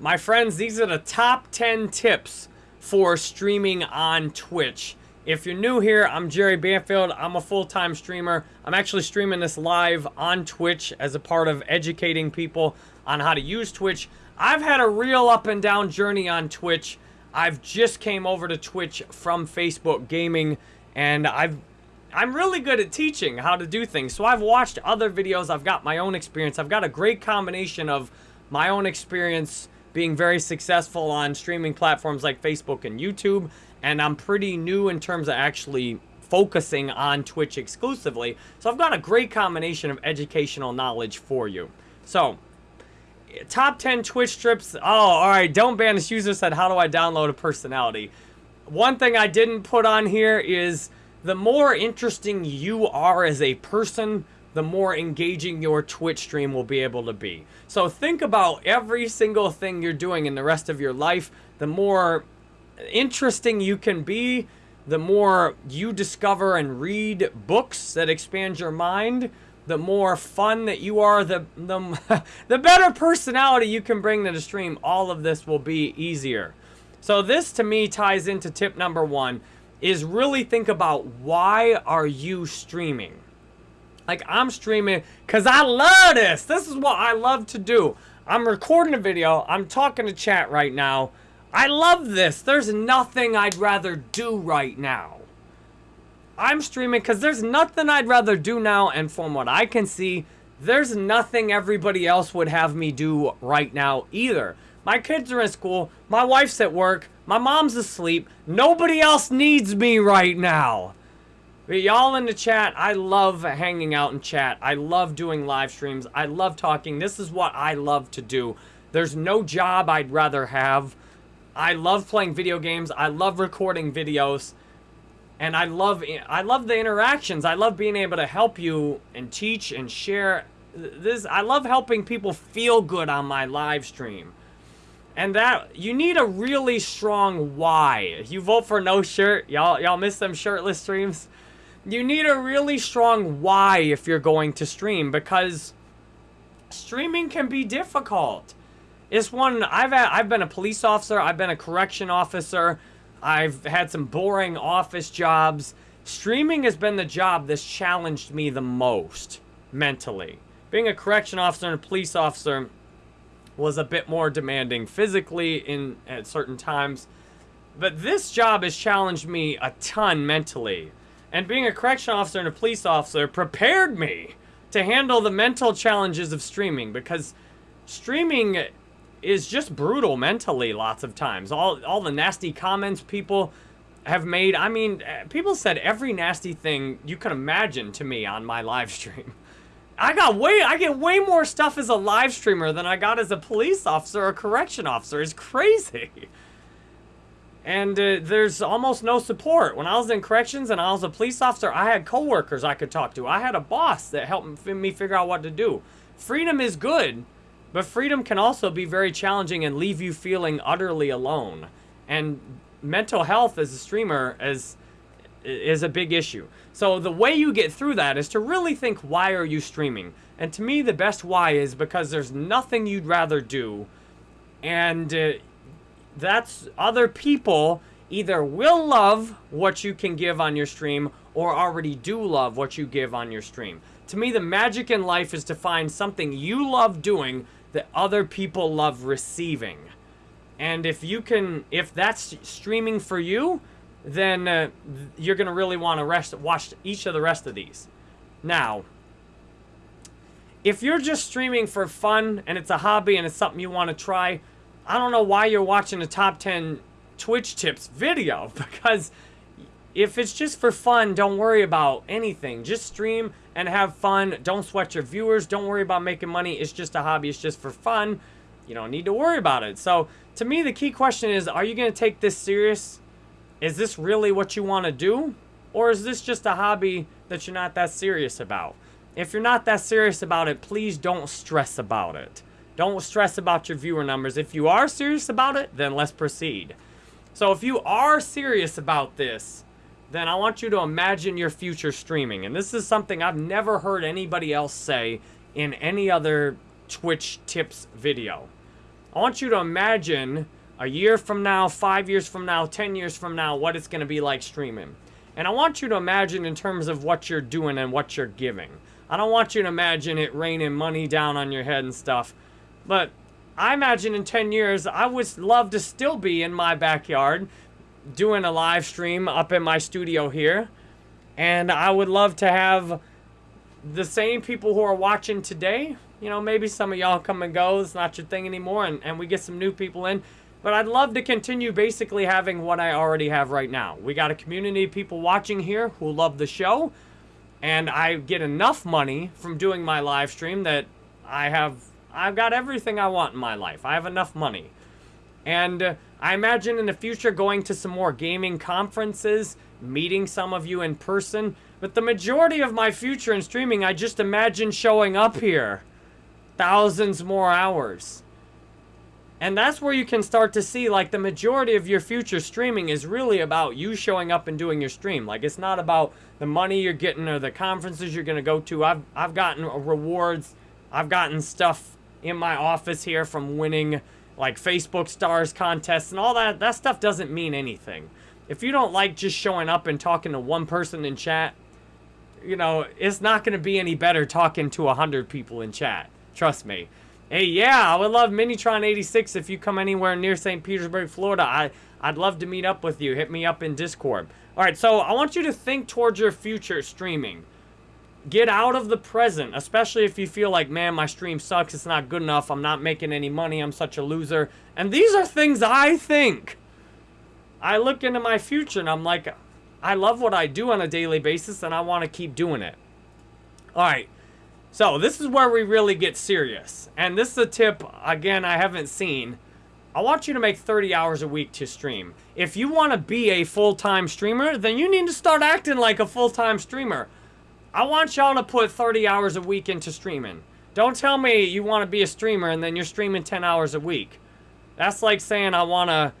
My friends, these are the top 10 tips for streaming on Twitch. If you're new here, I'm Jerry Banfield. I'm a full-time streamer. I'm actually streaming this live on Twitch as a part of educating people on how to use Twitch. I've had a real up and down journey on Twitch. I've just came over to Twitch from Facebook Gaming, and I've I'm really good at teaching how to do things. So I've watched other videos. I've got my own experience. I've got a great combination of my own experience being very successful on streaming platforms like Facebook and YouTube. And I'm pretty new in terms of actually focusing on Twitch exclusively. So I've got a great combination of educational knowledge for you. So, top 10 Twitch strips. Oh, all right. Don't banish user said, how do I download a personality? One thing I didn't put on here is the more interesting you are as a person, the more engaging your Twitch stream will be able to be. So think about every single thing you're doing in the rest of your life. The more interesting you can be, the more you discover and read books that expand your mind, the more fun that you are, the, the, the better personality you can bring to the stream. All of this will be easier. So this, to me, ties into tip number one, is really think about why are you streaming? Like, I'm streaming because I love this. This is what I love to do. I'm recording a video. I'm talking to chat right now. I love this. There's nothing I'd rather do right now. I'm streaming because there's nothing I'd rather do now. And from what I can see, there's nothing everybody else would have me do right now either. My kids are in school. My wife's at work. My mom's asleep. Nobody else needs me right now. Y'all in the chat, I love hanging out in chat. I love doing live streams. I love talking. This is what I love to do. There's no job I'd rather have. I love playing video games. I love recording videos. And I love I love the interactions. I love being able to help you and teach and share this I love helping people feel good on my live stream. And that, you need a really strong why. You vote for no shirt, y'all y'all miss them shirtless streams? You need a really strong why if you're going to stream because streaming can be difficult. It's one, I've, had, I've been a police officer, I've been a correction officer, I've had some boring office jobs. Streaming has been the job that's challenged me the most mentally. Being a correction officer and a police officer, was a bit more demanding physically in at certain times. But this job has challenged me a ton mentally. And being a correction officer and a police officer prepared me to handle the mental challenges of streaming because streaming is just brutal mentally lots of times. All, all the nasty comments people have made. I mean, eh, people said every nasty thing you can imagine to me on my live stream. I got way, I get way more stuff as a live streamer than I got as a police officer or correction officer. It's crazy. And uh, there's almost no support. When I was in corrections and I was a police officer, I had coworkers I could talk to. I had a boss that helped me figure out what to do. Freedom is good, but freedom can also be very challenging and leave you feeling utterly alone. And mental health as a streamer is, is a big issue. So the way you get through that is to really think, why are you streaming? And to me, the best why is because there's nothing you'd rather do. And uh, that's other people either will love what you can give on your stream or already do love what you give on your stream. To me, the magic in life is to find something you love doing that other people love receiving. And if you can, if that's streaming for you, then uh, you're going to really want to watch each of the rest of these. Now, if you're just streaming for fun and it's a hobby and it's something you want to try, I don't know why you're watching a top 10 Twitch tips video because if it's just for fun, don't worry about anything. Just stream and have fun. Don't sweat your viewers. Don't worry about making money. It's just a hobby. It's just for fun. You don't need to worry about it. So to me, the key question is, are you going to take this serious? is this really what you want to do? Or is this just a hobby that you're not that serious about? If you're not that serious about it, please don't stress about it. Don't stress about your viewer numbers. If you are serious about it, then let's proceed. So if you are serious about this, then I want you to imagine your future streaming. And this is something I've never heard anybody else say in any other Twitch tips video. I want you to imagine a year from now, five years from now, 10 years from now, what it's going to be like streaming. And I want you to imagine in terms of what you're doing and what you're giving. I don't want you to imagine it raining money down on your head and stuff. But I imagine in 10 years, I would love to still be in my backyard doing a live stream up in my studio here. And I would love to have the same people who are watching today. You know, maybe some of y'all come and go. It's not your thing anymore. And, and we get some new people in. But I'd love to continue basically having what I already have right now. We got a community of people watching here who love the show. And I get enough money from doing my live stream that I have, I've got everything I want in my life. I have enough money. And uh, I imagine in the future going to some more gaming conferences, meeting some of you in person. But the majority of my future in streaming, I just imagine showing up here. Thousands more hours. And that's where you can start to see like the majority of your future streaming is really about you showing up and doing your stream. Like it's not about the money you're getting or the conferences you're going to go to. I've I've gotten rewards. I've gotten stuff in my office here from winning like Facebook stars contests and all that. That stuff doesn't mean anything. If you don't like just showing up and talking to one person in chat, you know, it's not going to be any better talking to a 100 people in chat. Trust me. Hey, yeah, I would love Minitron 86 if you come anywhere near St. Petersburg, Florida. I, I'd love to meet up with you. Hit me up in Discord. All right, so I want you to think towards your future streaming. Get out of the present, especially if you feel like, man, my stream sucks. It's not good enough. I'm not making any money. I'm such a loser. And these are things I think. I look into my future and I'm like, I love what I do on a daily basis and I want to keep doing it. All right. So this is where we really get serious. And this is a tip, again, I haven't seen. I want you to make 30 hours a week to stream. If you want to be a full-time streamer, then you need to start acting like a full-time streamer. I want y'all to put 30 hours a week into streaming. Don't tell me you want to be a streamer and then you're streaming 10 hours a week. That's like saying I want to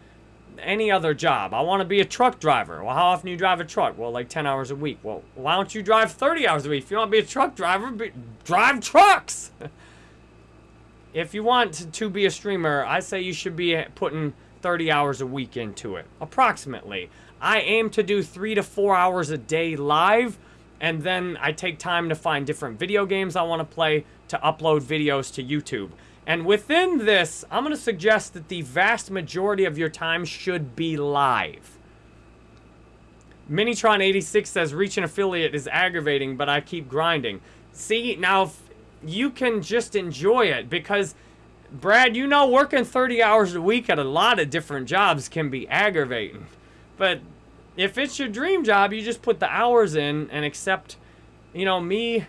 any other job. I want to be a truck driver. Well, how often do you drive a truck? Well, like 10 hours a week. Well, why don't you drive 30 hours a week? If you want to be a truck driver, be, drive trucks. if you want to, to be a streamer, I say you should be putting 30 hours a week into it, approximately. I aim to do three to four hours a day live, and then I take time to find different video games I want to play to upload videos to YouTube. And within this, I'm going to suggest that the vast majority of your time should be live. Minitron86 says, reach an affiliate is aggravating, but I keep grinding. See, now, you can just enjoy it because, Brad, you know working 30 hours a week at a lot of different jobs can be aggravating. But if it's your dream job, you just put the hours in and accept, you know, me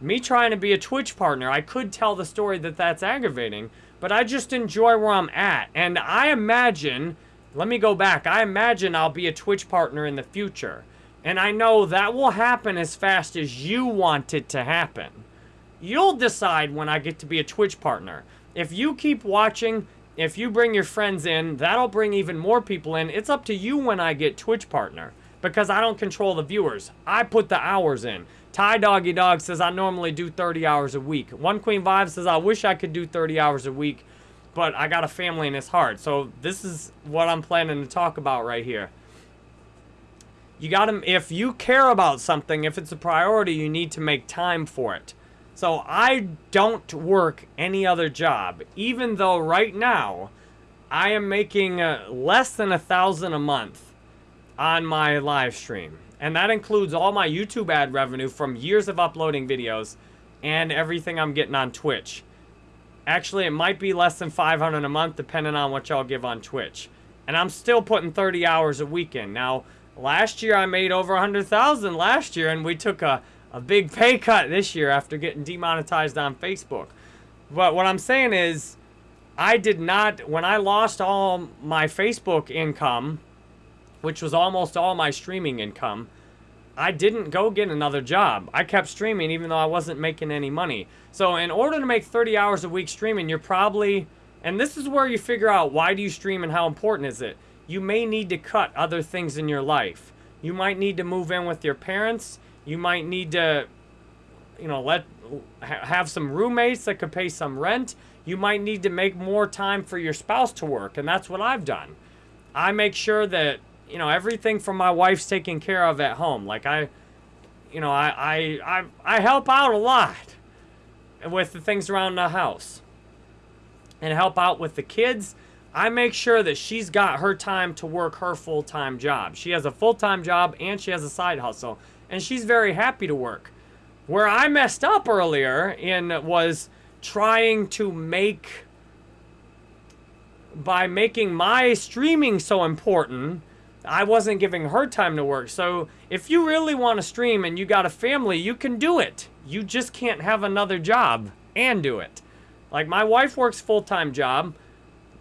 me trying to be a Twitch partner, I could tell the story that that's aggravating, but I just enjoy where I'm at. And I imagine, let me go back, I imagine I'll be a Twitch partner in the future. And I know that will happen as fast as you want it to happen. You'll decide when I get to be a Twitch partner. If you keep watching, if you bring your friends in, that'll bring even more people in. It's up to you when I get Twitch partner because I don't control the viewers. I put the hours in. Ty Doggy Dog says, I normally do 30 hours a week. One Queen Vibe says, I wish I could do 30 hours a week, but I got a family and it's hard. So this is what I'm planning to talk about right here. You got to, if you care about something, if it's a priority, you need to make time for it. So I don't work any other job, even though right now I am making uh, less than a thousand a month on my live stream. And that includes all my YouTube ad revenue from years of uploading videos and everything I'm getting on Twitch. Actually, it might be less than 500 a month depending on what y'all give on Twitch. And I'm still putting 30 hours a week in. Now, last year I made over 100,000 last year and we took a, a big pay cut this year after getting demonetized on Facebook. But what I'm saying is, I did not, when I lost all my Facebook income, which was almost all my streaming income, I didn't go get another job. I kept streaming even though I wasn't making any money. So in order to make 30 hours a week streaming, you're probably, and this is where you figure out why do you stream and how important is it. You may need to cut other things in your life. You might need to move in with your parents. You might need to, you know, let have some roommates that could pay some rent. you might need to make more time for your spouse to work, and that's what I've done. I make sure that, you know, everything from my wife's taken care of at home. Like I, you know, I, I, I, I help out a lot with the things around the house and help out with the kids. I make sure that she's got her time to work her full-time job. She has a full-time job and she has a side hustle, and she's very happy to work. Where I messed up earlier in was trying to make by making my streaming so important, I wasn't giving her time to work. So if you really want to stream and you got a family, you can do it. You just can't have another job and do it. Like my wife works full-time job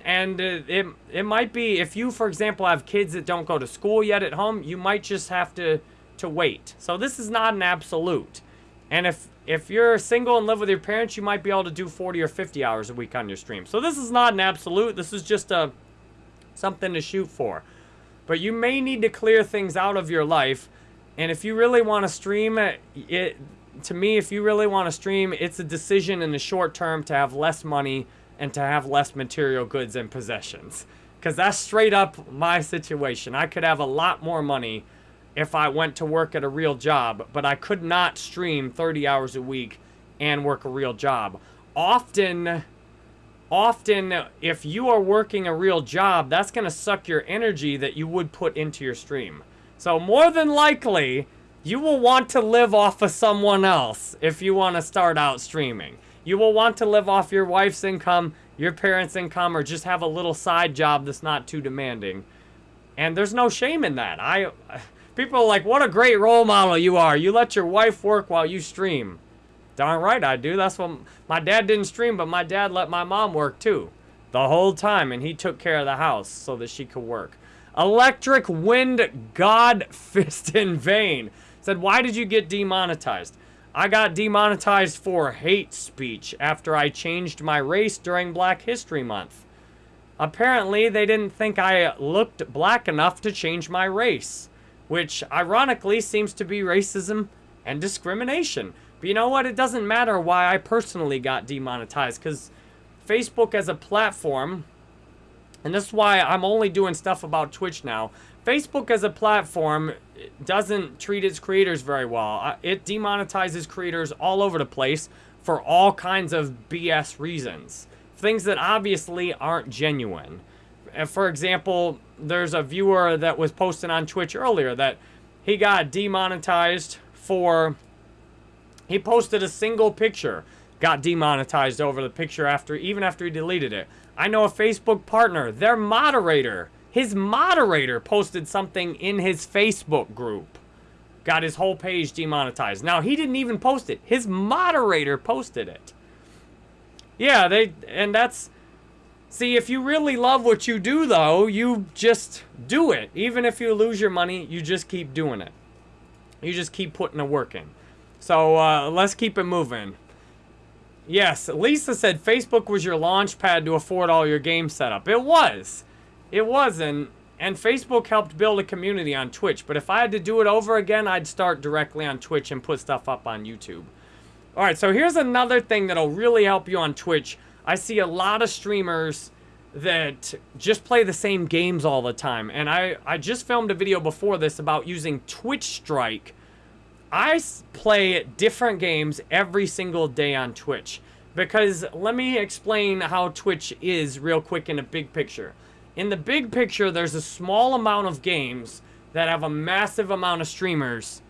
and uh, it, it might be if you for example have kids that don't go to school yet at home you might just have to to wait so this is not an absolute and if if you're single and live with your parents, you might be able to do 40 or 50 hours a week on your stream. So this is not an absolute. This is just a something to shoot for. But you may need to clear things out of your life. And if you really want to stream, it to me, if you really want to stream, it's a decision in the short term to have less money and to have less material goods and possessions. Because that's straight up my situation. I could have a lot more money if I went to work at a real job, but I could not stream 30 hours a week and work a real job. Often, often, if you are working a real job, that's going to suck your energy that you would put into your stream. So more than likely, you will want to live off of someone else if you want to start out streaming. You will want to live off your wife's income, your parents' income, or just have a little side job that's not too demanding. And there's no shame in that. I People are like, what a great role model you are. You let your wife work while you stream. Darn right I do. That's what my dad didn't stream, but my dad let my mom work too. The whole time, and he took care of the house so that she could work. Electric Wind God Fist in Vain said, why did you get demonetized? I got demonetized for hate speech after I changed my race during Black History Month. Apparently, they didn't think I looked black enough to change my race which ironically seems to be racism and discrimination. But you know what? It doesn't matter why I personally got demonetized because Facebook as a platform, and this is why I'm only doing stuff about Twitch now. Facebook as a platform doesn't treat its creators very well. It demonetizes creators all over the place for all kinds of BS reasons. Things that obviously aren't genuine. For example, there's a viewer that was posting on Twitch earlier that he got demonetized for... He posted a single picture, got demonetized over the picture after, even after he deleted it. I know a Facebook partner, their moderator, his moderator posted something in his Facebook group. Got his whole page demonetized. Now, he didn't even post it. His moderator posted it. Yeah, they, and that's, See, if you really love what you do, though, you just do it. Even if you lose your money, you just keep doing it. You just keep putting the work in. So, uh, let's keep it moving. Yes, Lisa said Facebook was your launch pad to afford all your game setup. It was. It was, and, and Facebook helped build a community on Twitch. But if I had to do it over again, I'd start directly on Twitch and put stuff up on YouTube. Alright, so here's another thing that'll really help you on Twitch I see a lot of streamers that just play the same games all the time. And I, I just filmed a video before this about using Twitch Strike. I play different games every single day on Twitch. Because let me explain how Twitch is real quick in a big picture. In the big picture, there's a small amount of games that have a massive amount of streamers.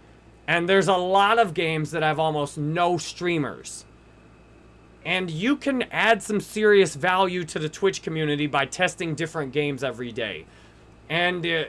And there's a lot of games that have almost no streamers. And you can add some serious value to the Twitch community by testing different games every day. And uh,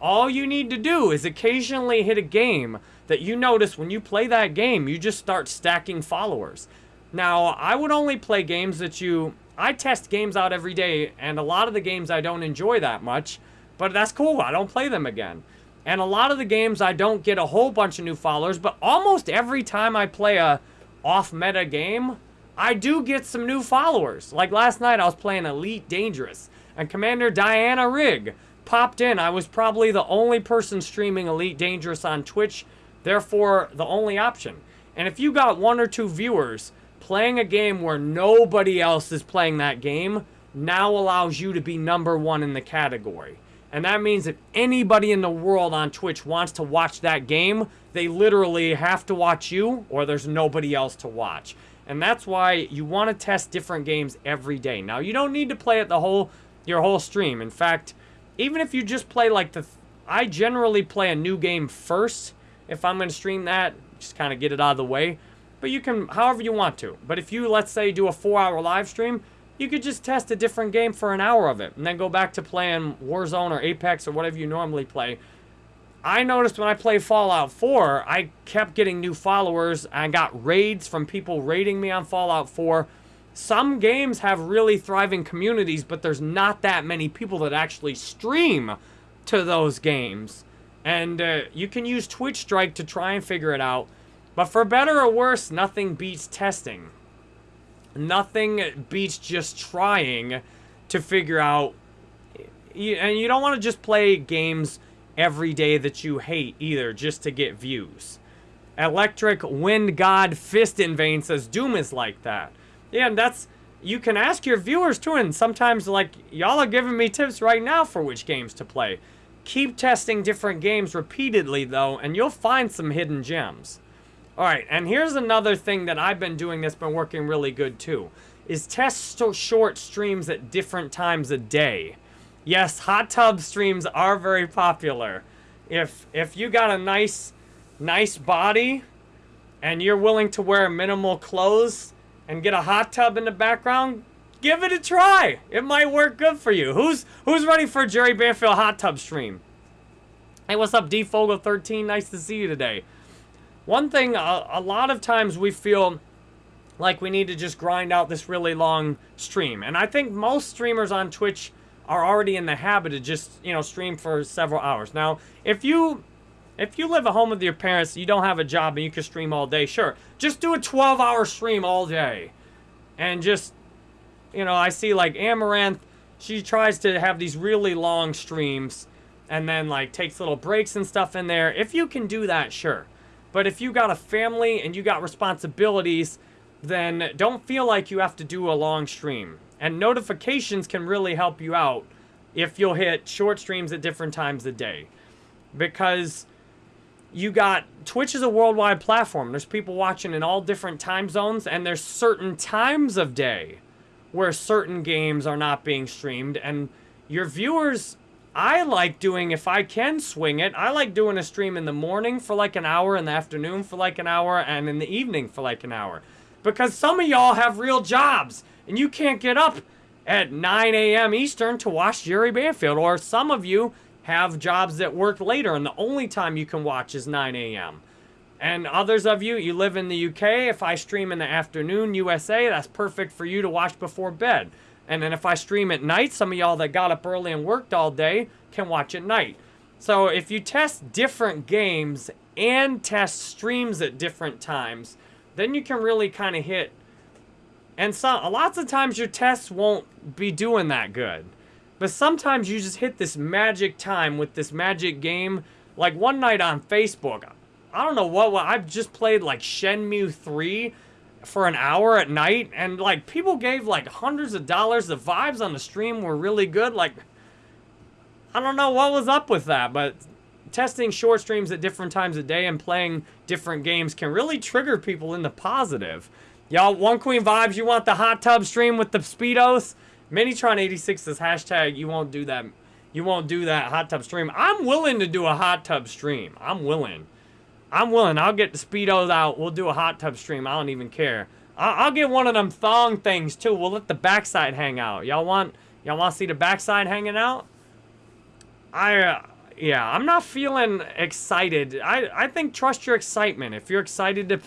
all you need to do is occasionally hit a game that you notice when you play that game, you just start stacking followers. Now, I would only play games that you... I test games out every day, and a lot of the games I don't enjoy that much, but that's cool. I don't play them again. And a lot of the games I don't get a whole bunch of new followers, but almost every time I play a off-meta game, I do get some new followers. Like last night, I was playing Elite Dangerous, and Commander Diana Rigg popped in. I was probably the only person streaming Elite Dangerous on Twitch, therefore the only option. And if you got one or two viewers playing a game where nobody else is playing that game now allows you to be number one in the category. And that means if anybody in the world on Twitch wants to watch that game, they literally have to watch you or there's nobody else to watch. And that's why you want to test different games every day. Now, you don't need to play it the whole your whole stream. In fact, even if you just play like the I generally play a new game first if I'm going to stream that, just kind of get it out of the way. But you can however you want to. But if you let's say do a 4-hour live stream, you could just test a different game for an hour of it and then go back to playing Warzone or Apex or whatever you normally play. I noticed when I played Fallout 4, I kept getting new followers. I got raids from people raiding me on Fallout 4. Some games have really thriving communities, but there's not that many people that actually stream to those games. And uh, you can use Twitch Strike to try and figure it out. But for better or worse, nothing beats testing. Nothing beats just trying to figure out. And you don't want to just play games every day that you hate either, just to get views. Electric Wind God Fist in Vain says Doom is like that. Yeah, and that's you can ask your viewers too, and sometimes like y'all are giving me tips right now for which games to play. Keep testing different games repeatedly though, and you'll find some hidden gems. Alright, and here's another thing that I've been doing that's been working really good too. Is test short streams at different times a day. Yes, hot tub streams are very popular. If if you got a nice nice body and you're willing to wear minimal clothes and get a hot tub in the background, give it a try. It might work good for you. Who's who's ready for Jerry Banfield hot tub stream? Hey, what's up, D Fogel 13? Nice to see you today. One thing, a, a lot of times we feel like we need to just grind out this really long stream. And I think most streamers on Twitch are already in the habit of just, you know, stream for several hours. Now, if you if you live at home with your parents, you don't have a job and you can stream all day, sure. Just do a 12-hour stream all day. And just, you know, I see like Amouranth, she tries to have these really long streams and then like takes little breaks and stuff in there. If you can do that, sure. But if you got a family and you got responsibilities, then don't feel like you have to do a long stream. And notifications can really help you out if you'll hit short streams at different times a day. Because you got Twitch is a worldwide platform. There's people watching in all different time zones, and there's certain times of day where certain games are not being streamed, and your viewers I like doing, if I can swing it, I like doing a stream in the morning for like an hour, in the afternoon for like an hour, and in the evening for like an hour. Because some of y'all have real jobs, and you can't get up at 9 a.m. Eastern to watch Jerry Banfield. Or some of you have jobs that work later, and the only time you can watch is 9 a.m. And others of you, you live in the UK. If I stream in the afternoon, USA, that's perfect for you to watch before bed. And then if I stream at night, some of y'all that got up early and worked all day can watch at night. So if you test different games and test streams at different times, then you can really kind of hit. And so, a lots of times your tests won't be doing that good. But sometimes you just hit this magic time with this magic game. Like one night on Facebook, I don't know what, what I've just played like Shenmue 3 for an hour at night and like people gave like hundreds of dollars the vibes on the stream were really good like i don't know what was up with that but testing short streams at different times of day and playing different games can really trigger people into positive y'all one queen vibes you want the hot tub stream with the speedos minitron 86 says hashtag you won't do that you won't do that hot tub stream i'm willing to do a hot tub stream i'm willing I'm willing. I'll get the Speedos out. We'll do a hot tub stream. I don't even care. I'll, I'll get one of them thong things, too. We'll let the backside hang out. Y'all want y'all want to see the backside hanging out? I, uh, yeah, I'm not feeling excited. I, I think trust your excitement. If you're excited to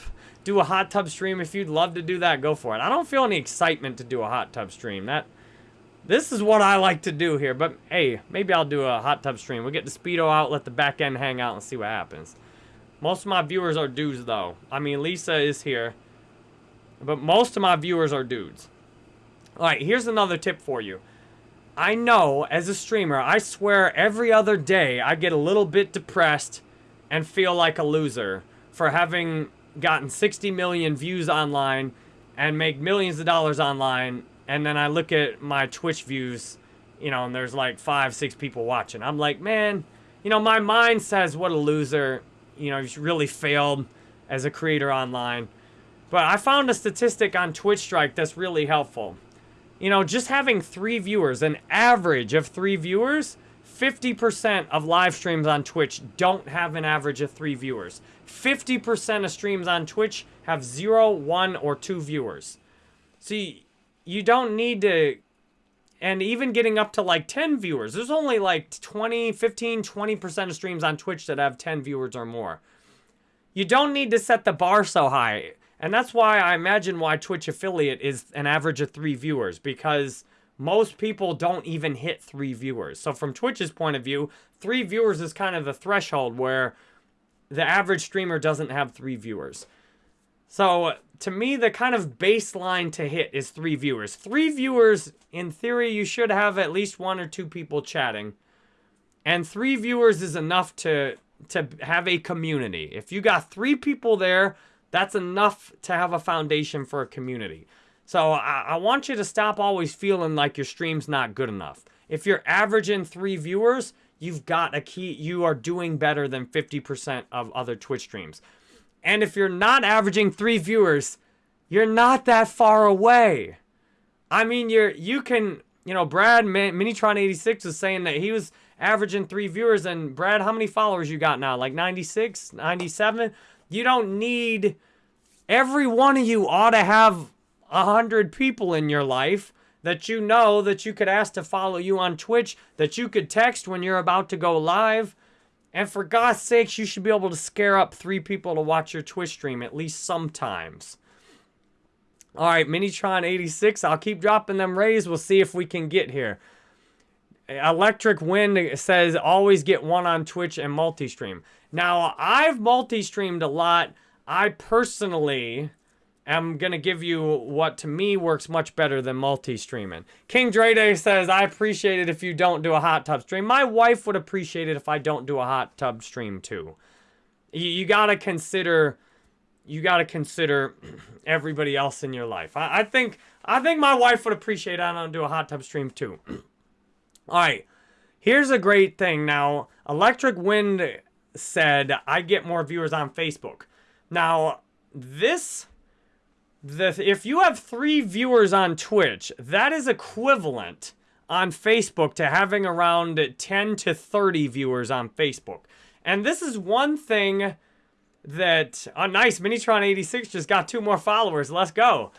do a hot tub stream, if you'd love to do that, go for it. I don't feel any excitement to do a hot tub stream. That this is what I like to do here. But hey, maybe I'll do a hot tub stream. We'll get the speedo out, let the back end hang out, and see what happens. Most of my viewers are dudes, though. I mean, Lisa is here. But most of my viewers are dudes. Alright, here's another tip for you. I know, as a streamer, I swear every other day I get a little bit depressed and feel like a loser for having gotten 60 million views online and make millions of dollars online, and then I look at my Twitch views, you know, and there's like five, six people watching. I'm like, man, you know, my mind says, what a loser. You know, he's really failed as a creator online. But I found a statistic on Twitch Strike that's really helpful. You know, just having three viewers, an average of three viewers, 50% of live streams on Twitch don't have an average of three viewers. 50% of streams on Twitch have zero, one, or two viewers. See, you don't need to, and even getting up to like 10 viewers, there's only like 20, 15, 20% of streams on Twitch that have 10 viewers or more. You don't need to set the bar so high. And that's why I imagine why Twitch affiliate is an average of three viewers because most people don't even hit three viewers. So from Twitch's point of view, three viewers is kind of the threshold where the average streamer doesn't have three viewers. So to me, the kind of baseline to hit is three viewers. Three viewers, in theory, you should have at least one or two people chatting. And three viewers is enough to, to have a community. If you got three people there that's enough to have a foundation for a community. So I, I want you to stop always feeling like your stream's not good enough. If you're averaging three viewers, you've got a key, you are doing better than 50% of other Twitch streams. And if you're not averaging three viewers, you're not that far away. I mean, you're, you can, you know, Brad Minitron86 was saying that he was averaging three viewers. And Brad, how many followers you got now? Like 96, 97? You don't need, every one of you ought to have a hundred people in your life that you know that you could ask to follow you on Twitch, that you could text when you're about to go live. And for God's sakes, you should be able to scare up three people to watch your Twitch stream at least sometimes. All right, Minitron86, I'll keep dropping them rays. We'll see if we can get here. Electric Wind says always get one on Twitch and multi-stream. Now, I've multi-streamed a lot. I personally am going to give you what to me works much better than multi-streaming. King Drede says, I appreciate it if you don't do a hot tub stream. My wife would appreciate it if I don't do a hot tub stream too. You, you got to consider you got to consider everybody else in your life. I, I, think I think my wife would appreciate I don't do a hot tub stream too. All right, here's a great thing. Now, Electric Wind said, I get more viewers on Facebook. Now, this, the, if you have three viewers on Twitch, that is equivalent on Facebook to having around 10 to 30 viewers on Facebook. And this is one thing that, oh nice, Minitron86 just got two more followers, let's go.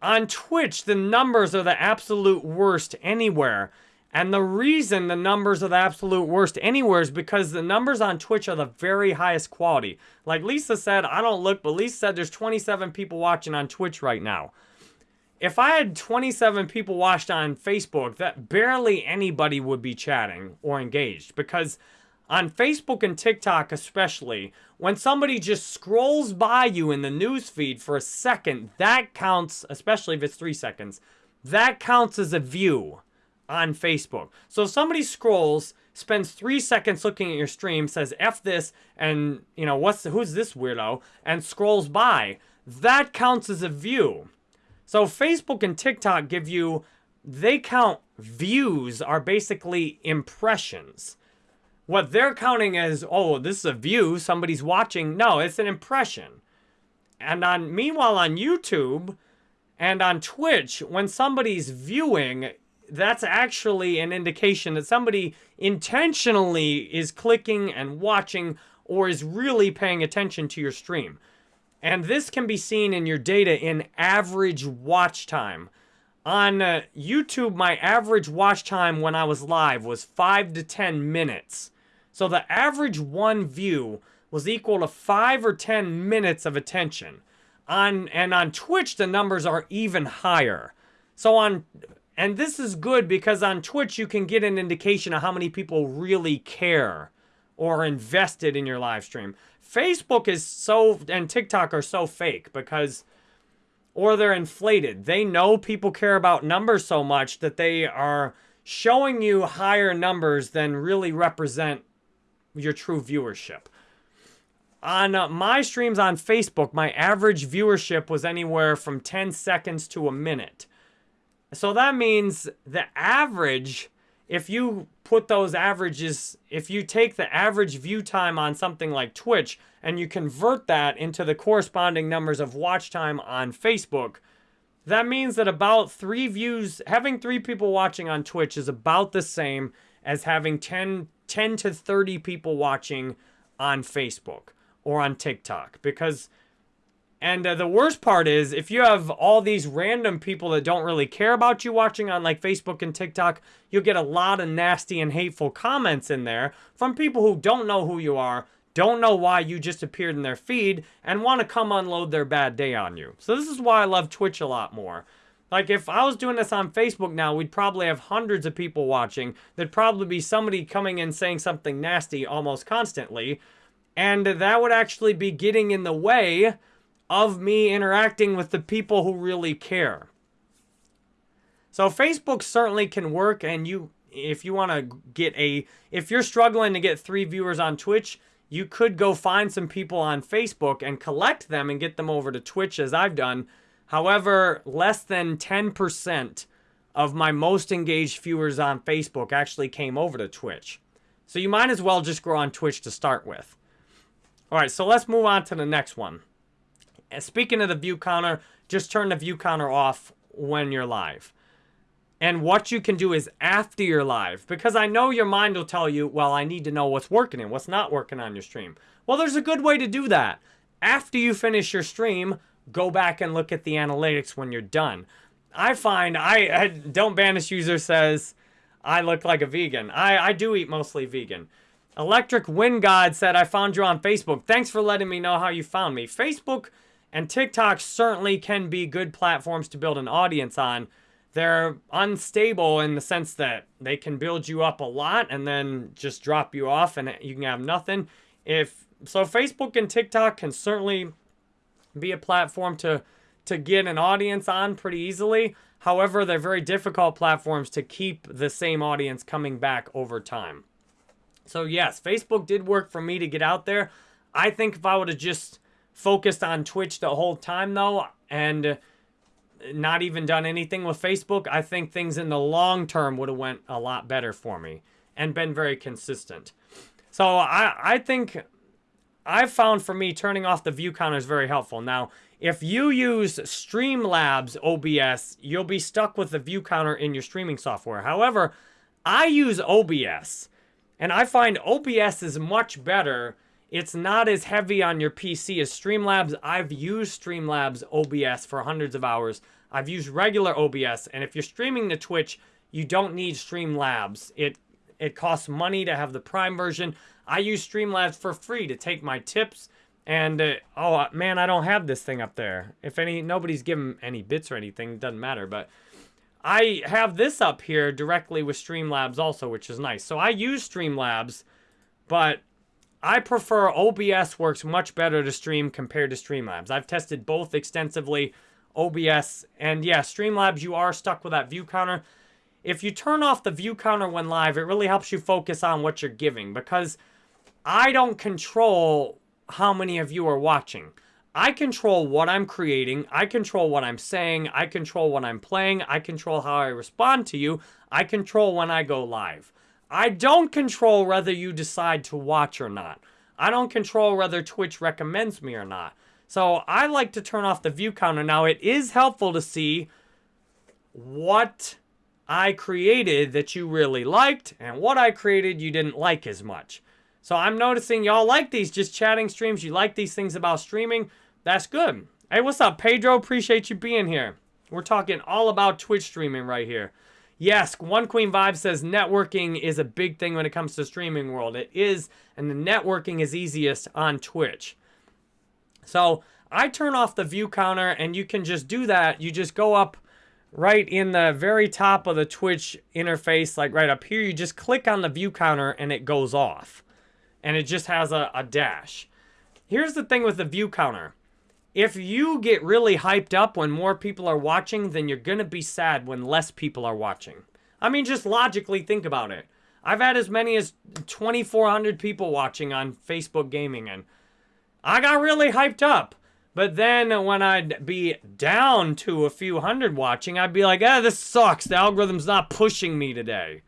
On Twitch, the numbers are the absolute worst anywhere. And the reason the numbers are the absolute worst anywhere is because the numbers on Twitch are the very highest quality. Like Lisa said, I don't look, but Lisa said there's 27 people watching on Twitch right now. If I had 27 people watched on Facebook, that barely anybody would be chatting or engaged because on Facebook and TikTok especially, when somebody just scrolls by you in the news feed for a second, that counts, especially if it's three seconds, that counts as a view on Facebook. So if somebody scrolls, spends three seconds looking at your stream, says F this, and, you know, what's who's this weirdo, and scrolls by, that counts as a view. So Facebook and TikTok give you, they count views are basically impressions. What they're counting as, oh, this is a view, somebody's watching. No, it's an impression. And on meanwhile on YouTube and on Twitch, when somebody's viewing, that's actually an indication that somebody intentionally is clicking and watching or is really paying attention to your stream. And this can be seen in your data in average watch time. On uh, YouTube, my average watch time when I was live was 5 to 10 minutes. So the average one view was equal to 5 or 10 minutes of attention. On And on Twitch, the numbers are even higher. So on, and this is good because on Twitch, you can get an indication of how many people really care or invested in your live stream. Facebook is so, and TikTok are so fake because, or they're inflated. They know people care about numbers so much that they are showing you higher numbers than really represent your true viewership. on uh, my streams on Facebook, my average viewership was anywhere from 10 seconds to a minute. So that means the average, if you put those averages, if you take the average view time on something like Twitch and you convert that into the corresponding numbers of watch time on Facebook, that means that about three views, having three people watching on Twitch is about the same as having 10, 10 to 30 people watching on Facebook or on TikTok. Because and uh, the worst part is if you have all these random people that don't really care about you watching on like Facebook and TikTok, you'll get a lot of nasty and hateful comments in there from people who don't know who you are, don't know why you just appeared in their feed, and want to come unload their bad day on you. So this is why I love Twitch a lot more. Like if I was doing this on Facebook now, we'd probably have hundreds of people watching. There'd probably be somebody coming in saying something nasty almost constantly. And that would actually be getting in the way of me interacting with the people who really care. So Facebook certainly can work and you if you want to get a if you're struggling to get 3 viewers on Twitch, you could go find some people on Facebook and collect them and get them over to Twitch as I've done. However, less than 10% of my most engaged viewers on Facebook actually came over to Twitch. So you might as well just go on Twitch to start with. All right, so let's move on to the next one. Speaking of the view counter, just turn the view counter off when you're live. And what you can do is after you're live, because I know your mind will tell you, well, I need to know what's working and what's not working on your stream. Well, there's a good way to do that. After you finish your stream, go back and look at the analytics when you're done. I find, I, I Don't Banish user says, I look like a vegan. I, I do eat mostly vegan. Electric Wind God said, I found you on Facebook. Thanks for letting me know how you found me. Facebook and TikTok certainly can be good platforms to build an audience on. They're unstable in the sense that they can build you up a lot and then just drop you off and you can have nothing. If so Facebook and TikTok can certainly be a platform to to get an audience on pretty easily. However, they're very difficult platforms to keep the same audience coming back over time. So yes, Facebook did work for me to get out there. I think if I would have just focused on Twitch the whole time though, and not even done anything with Facebook, I think things in the long term would have went a lot better for me and been very consistent. So I, I think I've found for me turning off the view counter is very helpful. Now, if you use Streamlabs OBS, you'll be stuck with the view counter in your streaming software. However, I use OBS. And I find OBS is much better. It's not as heavy on your PC as Streamlabs. I've used Streamlabs OBS for hundreds of hours. I've used regular OBS, and if you're streaming to Twitch, you don't need Streamlabs. It it costs money to have the Prime version. I use Streamlabs for free to take my tips. And uh, oh man, I don't have this thing up there. If any nobody's given any bits or anything, doesn't matter. But I have this up here directly with Streamlabs also, which is nice. So I use Streamlabs, but I prefer OBS works much better to stream compared to Streamlabs. I've tested both extensively, OBS, and yeah, Streamlabs, you are stuck with that view counter. If you turn off the view counter when live, it really helps you focus on what you're giving because I don't control how many of you are watching. I control what I'm creating. I control what I'm saying. I control what I'm playing. I control how I respond to you. I control when I go live. I don't control whether you decide to watch or not. I don't control whether Twitch recommends me or not. So I like to turn off the view counter. Now, it is helpful to see what I created that you really liked and what I created you didn't like as much. So I'm noticing y'all like these just chatting streams. You like these things about streaming. That's good. Hey, what's up, Pedro? Appreciate you being here. We're talking all about Twitch streaming right here. Yes, One Queen Vibe says networking is a big thing when it comes to streaming world. It is, and the networking is easiest on Twitch. So I turn off the view counter, and you can just do that. You just go up right in the very top of the Twitch interface, like right up here. You just click on the view counter, and it goes off. And it just has a, a dash. Here's the thing with the view counter if you get really hyped up when more people are watching, then you're going to be sad when less people are watching. I mean, just logically think about it. I've had as many as 2,400 people watching on Facebook Gaming, and I got really hyped up. But then when I'd be down to a few hundred watching, I'd be like, ah, this sucks. The algorithm's not pushing me today.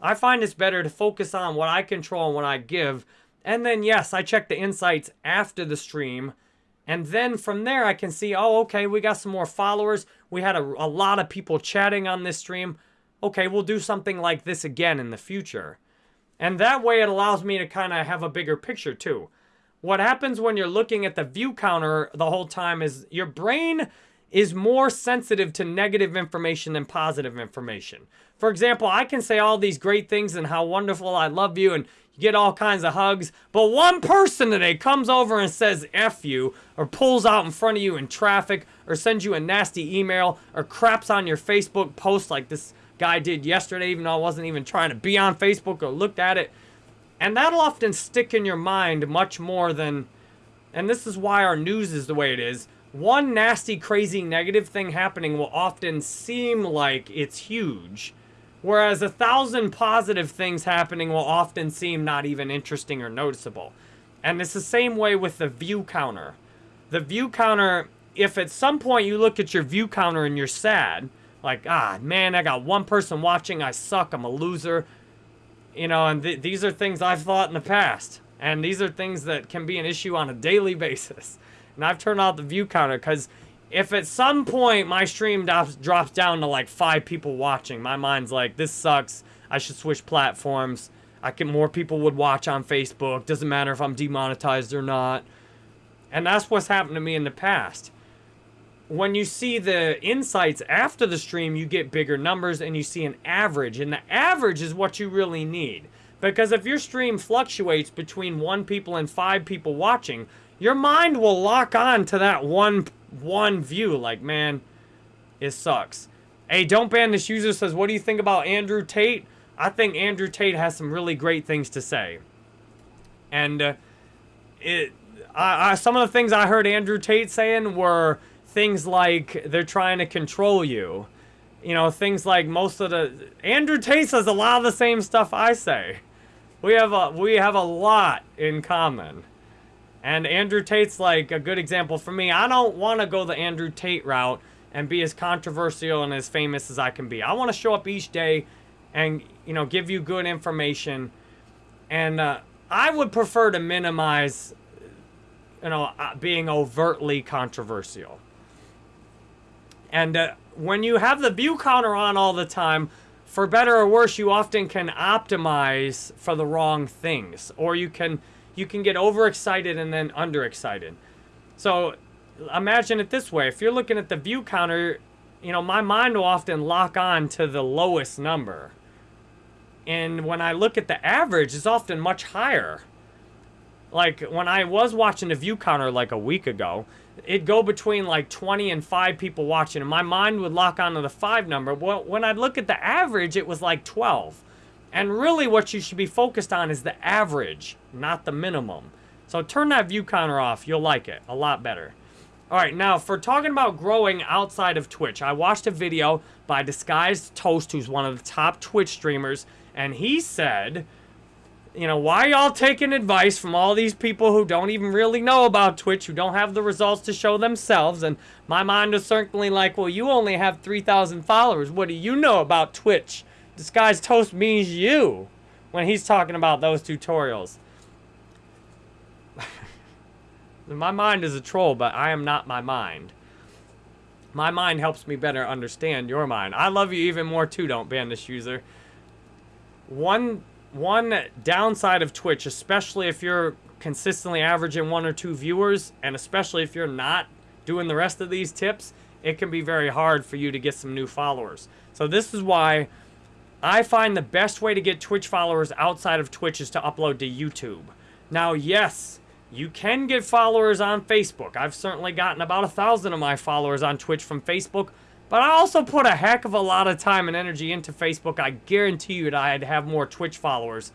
I find it's better to focus on what I control and what I give. And then, yes, I check the insights after the stream. And then from there, I can see, oh, okay, we got some more followers. We had a, a lot of people chatting on this stream. Okay, we'll do something like this again in the future. And that way it allows me to kind of have a bigger picture too. What happens when you're looking at the view counter the whole time is your brain is more sensitive to negative information than positive information. For example, I can say all these great things and how wonderful I love you and get all kinds of hugs, but one person today comes over and says F you, or pulls out in front of you in traffic, or sends you a nasty email, or craps on your Facebook post like this guy did yesterday, even though I wasn't even trying to be on Facebook or looked at it. And that'll often stick in your mind much more than, and this is why our news is the way it is. One nasty, crazy, negative thing happening will often seem like it's huge, whereas a thousand positive things happening will often seem not even interesting or noticeable. And it's the same way with the view counter. The view counter, if at some point you look at your view counter and you're sad, like, ah, man, I got one person watching, I suck, I'm a loser, you know, and th these are things I've thought in the past. And these are things that can be an issue on a daily basis. And I've turned off the view counter because if at some point my stream drops, drops down to like five people watching, my mind's like, this sucks. I should switch platforms. I can more people would watch on Facebook. Doesn't matter if I'm demonetized or not. And that's what's happened to me in the past when you see the insights after the stream, you get bigger numbers and you see an average. And the average is what you really need. Because if your stream fluctuates between one people and five people watching, your mind will lock on to that one one view. Like, man, it sucks. Hey, don't ban this user says, what do you think about Andrew Tate? I think Andrew Tate has some really great things to say. And uh, it, I, I, some of the things I heard Andrew Tate saying were things like they're trying to control you. You know, things like most of the Andrew Tate says a lot of the same stuff I say. We have a we have a lot in common. And Andrew Tate's like a good example for me. I don't want to go the Andrew Tate route and be as controversial and as famous as I can be. I want to show up each day and, you know, give you good information. And uh, I would prefer to minimize, you know, uh, being overtly controversial. And uh, when you have the view counter on all the time, for better or worse, you often can optimize for the wrong things. Or you can you can get overexcited and then underexcited. So imagine it this way. If you're looking at the view counter, you know, my mind will often lock on to the lowest number. And when I look at the average, it's often much higher. Like when I was watching the view counter like a week ago, it'd go between like 20 and 5 people watching, and my mind would lock onto the 5 number. Well, when I'd look at the average, it was like 12. And really what you should be focused on is the average, not the minimum. So turn that view counter off. You'll like it a lot better. All right, now for talking about growing outside of Twitch, I watched a video by Disguised Toast, who's one of the top Twitch streamers, and he said you know, why y'all taking advice from all these people who don't even really know about Twitch, who don't have the results to show themselves? And my mind is certainly like, well, you only have 3,000 followers. What do you know about Twitch? Disguised Toast means you when he's talking about those tutorials. my mind is a troll, but I am not my mind. My mind helps me better understand your mind. I love you even more too, don't ban this user. One one downside of Twitch, especially if you're consistently averaging one or two viewers, and especially if you're not doing the rest of these tips, it can be very hard for you to get some new followers. So this is why I find the best way to get Twitch followers outside of Twitch is to upload to YouTube. Now, yes, you can get followers on Facebook. I've certainly gotten about a thousand of my followers on Twitch from Facebook, but I also put a heck of a lot of time and energy into Facebook. I guarantee you that I'd have more Twitch followers.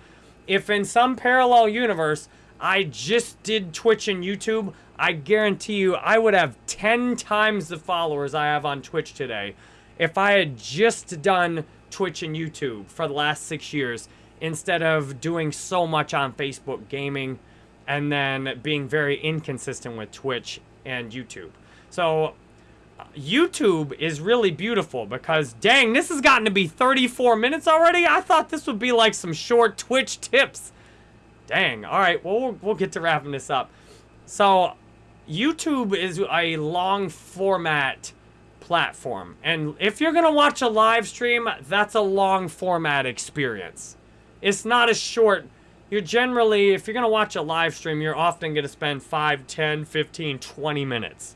If in some parallel universe, I just did Twitch and YouTube, I guarantee you I would have 10 times the followers I have on Twitch today if I had just done Twitch and YouTube for the last six years instead of doing so much on Facebook gaming and then being very inconsistent with Twitch and YouTube. So YouTube is really beautiful because dang, this has gotten to be 34 minutes already. I thought this would be like some short Twitch tips. Dang. All right, well, we'll, we'll get to wrapping this up. So YouTube is a long format platform. And if you're going to watch a live stream, that's a long format experience. It's not a short. You're generally, if you're going to watch a live stream, you're often going to spend 5, 10, 15, 20 minutes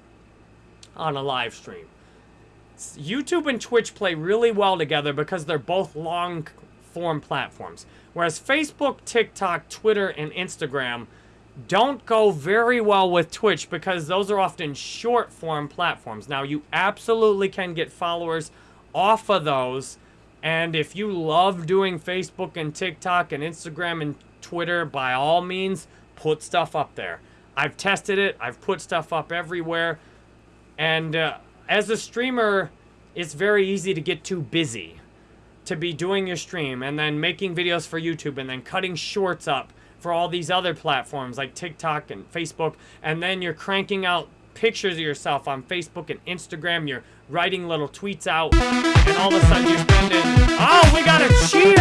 on a live stream. YouTube and Twitch play really well together because they're both long form platforms. Whereas Facebook, TikTok, Twitter, and Instagram don't go very well with Twitch because those are often short form platforms. Now, you absolutely can get followers off of those. And if you love doing Facebook and TikTok and Instagram and Twitter, by all means, put stuff up there. I've tested it. I've put stuff up everywhere. And uh, as a streamer, it's very easy to get too busy to be doing your stream and then making videos for YouTube and then cutting shorts up for all these other platforms like TikTok and Facebook. And then you're cranking out pictures of yourself on Facebook and Instagram. You're writing little tweets out. And all of a sudden you're spending... Oh, we got a cheer!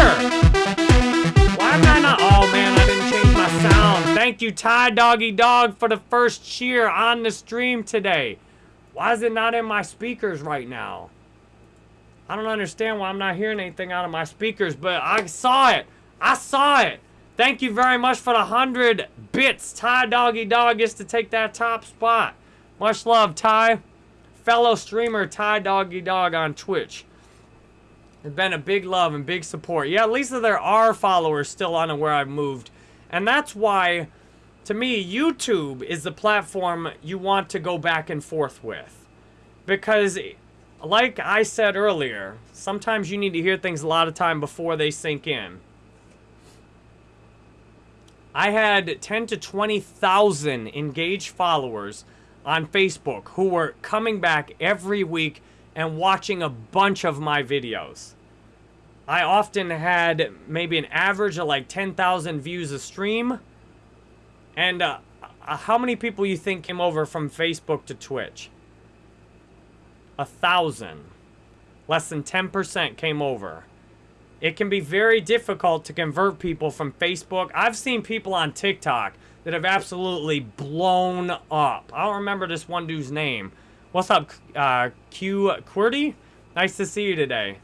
Why am I not... Oh, man, I didn't change my sound. Thank you, Ty Doggy Dog, for the first cheer on the stream today. Why is it not in my speakers right now? I don't understand why I'm not hearing anything out of my speakers, but I saw it. I saw it. Thank you very much for the 100 bits. Ty Doggy Dog gets to take that top spot. Much love, Ty. Fellow streamer Ty Doggy Dog on Twitch. It's been a big love and big support. Yeah, at least there are followers still on where I've moved. And that's why to me, YouTube is the platform you want to go back and forth with. Because, like I said earlier, sometimes you need to hear things a lot of time before they sink in. I had 10 to 20,000 engaged followers on Facebook who were coming back every week and watching a bunch of my videos. I often had maybe an average of like 10,000 views a stream and uh, uh, how many people you think came over from Facebook to Twitch? A thousand. Less than 10% came over. It can be very difficult to convert people from Facebook. I've seen people on TikTok that have absolutely blown up. I don't remember this one dude's name. What's up, uh, Q QWERTY? Nice to see you today.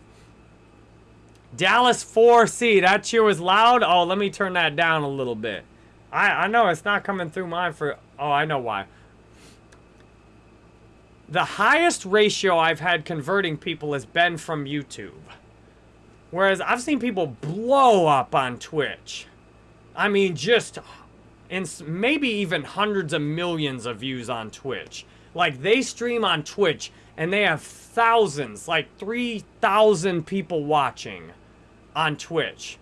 Dallas 4C. That cheer was loud. Oh, let me turn that down a little bit. I, I know it's not coming through mine for... Oh, I know why. The highest ratio I've had converting people has been from YouTube. Whereas I've seen people blow up on Twitch. I mean, just... and maybe even hundreds of millions of views on Twitch. Like, they stream on Twitch, and they have thousands, like 3,000 people watching on Twitch.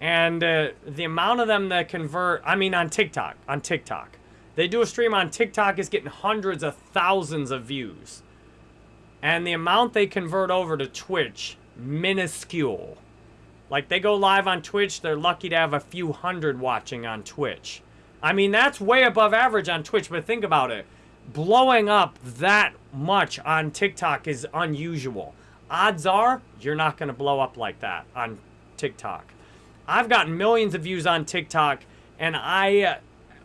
And uh, the amount of them that convert, I mean on TikTok, on TikTok. They do a stream on TikTok is getting hundreds of thousands of views. And the amount they convert over to Twitch, minuscule. Like they go live on Twitch, they're lucky to have a few hundred watching on Twitch. I mean, that's way above average on Twitch, but think about it. Blowing up that much on TikTok is unusual. Odds are, you're not going to blow up like that on TikTok. I've gotten millions of views on TikTok, and I uh,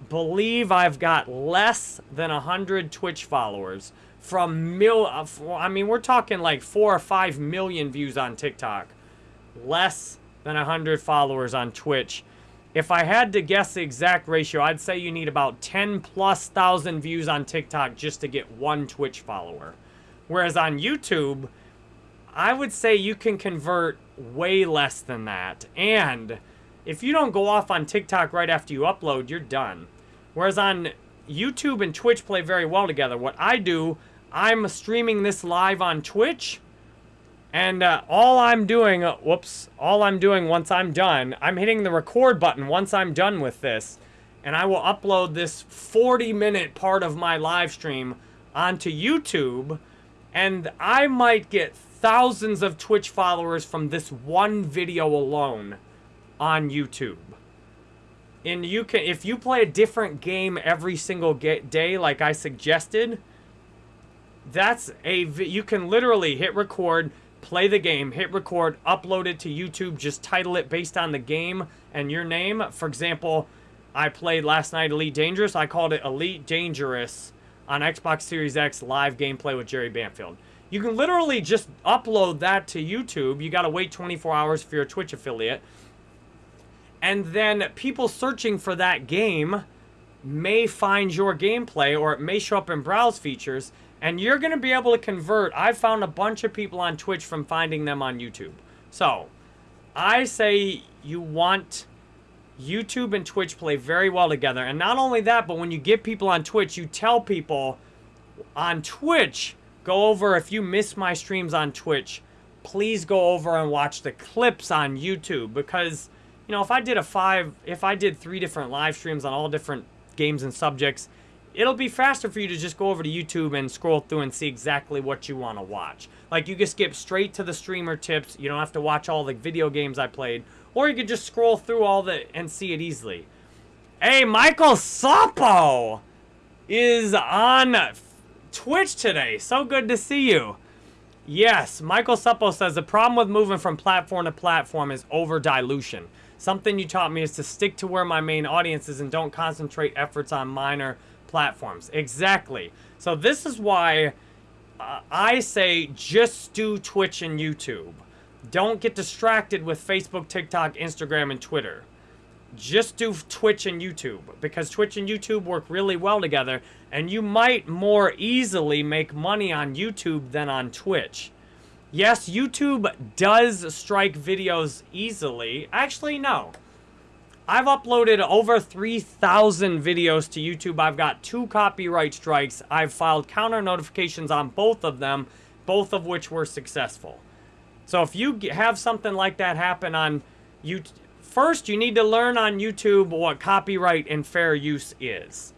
believe I've got less than 100 Twitch followers from mil... Uh, I mean, we're talking like 4 or 5 million views on TikTok. Less than 100 followers on Twitch. If I had to guess the exact ratio, I'd say you need about 10 plus thousand views on TikTok just to get one Twitch follower. Whereas on YouTube, I would say you can convert way less than that. And if you don't go off on TikTok right after you upload, you're done. Whereas on YouTube and Twitch play very well together. What I do, I'm streaming this live on Twitch. And uh, all I'm doing, uh, whoops, all I'm doing once I'm done, I'm hitting the record button once I'm done with this. And I will upload this 40 minute part of my live stream onto YouTube. And I might get thousands of Twitch followers from this one video alone on YouTube. and you can if you play a different game every single day like I suggested, that's a you can literally hit record, play the game, hit record, upload it to YouTube, just title it based on the game and your name. For example, I played last night Elite Dangerous. I called it Elite Dangerous on Xbox Series X live gameplay with Jerry Banfield. You can literally just upload that to YouTube. You got to wait 24 hours for you're Twitch affiliate. And then people searching for that game may find your gameplay or it may show up in browse features and you're going to be able to convert. I found a bunch of people on Twitch from finding them on YouTube. So, I say you want YouTube and Twitch play very well together. And not only that, but when you get people on Twitch, you tell people on Twitch, go over, if you miss my streams on Twitch, please go over and watch the clips on YouTube. Because, you know, if I did a five, if I did three different live streams on all different games and subjects, it'll be faster for you to just go over to YouTube and scroll through and see exactly what you want to watch. Like, you can skip straight to the streamer tips. You don't have to watch all the video games I played or you could just scroll through all the and see it easily. Hey, Michael Suppo is on Twitch today. So good to see you. Yes, Michael Suppo says the problem with moving from platform to platform is over dilution. Something you taught me is to stick to where my main audience is and don't concentrate efforts on minor platforms. Exactly. So this is why uh, I say just do Twitch and YouTube. Don't get distracted with Facebook, TikTok, Instagram, and Twitter. Just do Twitch and YouTube because Twitch and YouTube work really well together and you might more easily make money on YouTube than on Twitch. Yes, YouTube does strike videos easily. Actually, no. I've uploaded over 3,000 videos to YouTube. I've got two copyright strikes. I've filed counter notifications on both of them, both of which were successful. So if you have something like that happen on you, first you need to learn on YouTube what copyright and fair use is.